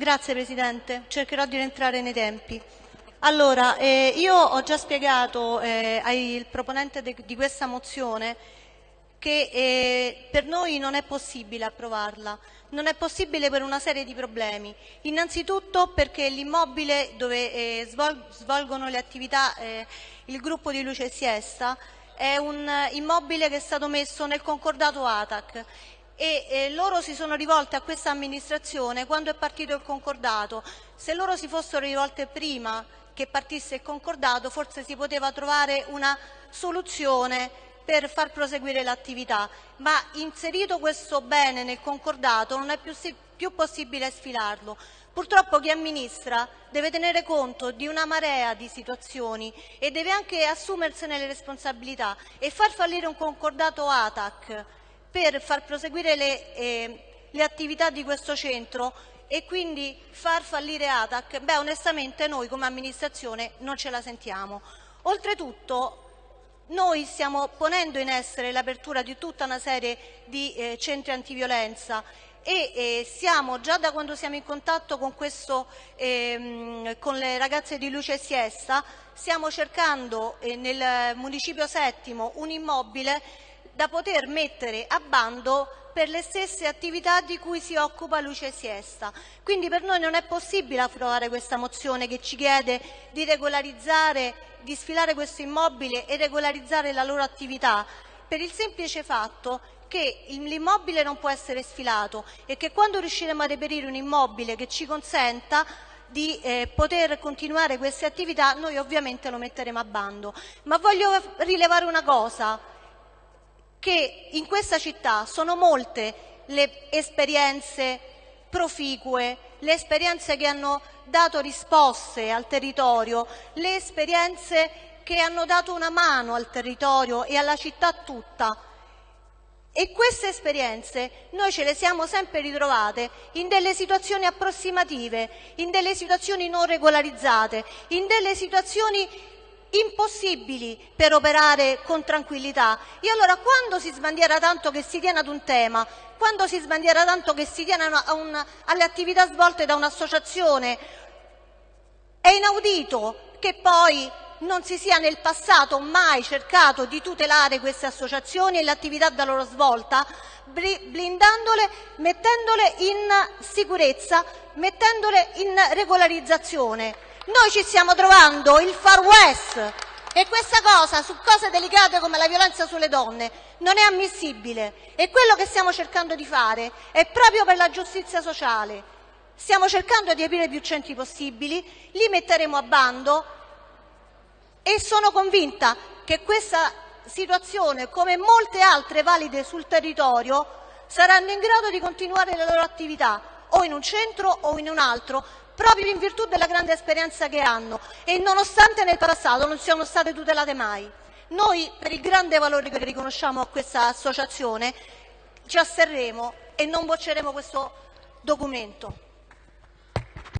Grazie Presidente, cercherò di rientrare nei tempi. Allora, eh, io ho già spiegato eh, al proponente di questa mozione che eh, per noi non è possibile approvarla. Non è possibile per una serie di problemi. Innanzitutto perché l'immobile dove eh, svol svolgono le attività eh, il gruppo di Luce Siesta è un immobile che è stato messo nel concordato ATAC e eh, loro si sono rivolte a questa amministrazione quando è partito il concordato. Se loro si fossero rivolte prima che partisse il concordato forse si poteva trovare una soluzione per far proseguire l'attività, ma inserito questo bene nel concordato non è più, più possibile sfilarlo. Purtroppo chi amministra deve tenere conto di una marea di situazioni e deve anche assumersene le responsabilità e far fallire un concordato ATAC per far proseguire le, eh, le attività di questo centro e quindi far fallire ATAC, beh onestamente noi come amministrazione non ce la sentiamo. Oltretutto noi stiamo ponendo in essere l'apertura di tutta una serie di eh, centri antiviolenza e eh, siamo già da quando siamo in contatto con, questo, ehm, con le ragazze di Luce Siesta, stiamo cercando eh, nel municipio settimo un immobile da poter mettere a bando per le stesse attività di cui si occupa Luce Siesta. Quindi per noi non è possibile approvare questa mozione che ci chiede di regolarizzare di sfilare questo immobile e regolarizzare la loro attività per il semplice fatto che l'immobile non può essere sfilato e che quando riusciremo a reperire un immobile che ci consenta di eh, poter continuare queste attività noi ovviamente lo metteremo a bando. Ma voglio rilevare una cosa, che in questa città sono molte le esperienze proficue, le esperienze che hanno dato risposte al territorio, le esperienze che hanno dato una mano al territorio e alla città tutta. E queste esperienze noi ce le siamo sempre ritrovate in delle situazioni approssimative, in delle situazioni non regolarizzate, in delle situazioni impossibili per operare con tranquillità. E allora quando si sbandiera tanto che si tiene ad un tema, quando si sbandiera tanto che si tiene a un, alle attività svolte da un'associazione, è inaudito che poi non si sia nel passato mai cercato di tutelare queste associazioni e l'attività da loro svolta, blindandole, mettendole in sicurezza, mettendole in regolarizzazione. Noi ci stiamo trovando il Far West e questa cosa su cose delicate come la violenza sulle donne non è ammissibile e quello che stiamo cercando di fare è proprio per la giustizia sociale. Stiamo cercando di aprire più centri possibili, li metteremo a bando e sono convinta che questa situazione, come molte altre valide sul territorio, saranno in grado di continuare le loro attività o in un centro o in un altro, proprio in virtù della grande esperienza che hanno e nonostante nel passato non siano state tutelate mai. Noi, per il grande valore che riconosciamo a questa associazione, ci asterremo e non bocceremo questo documento.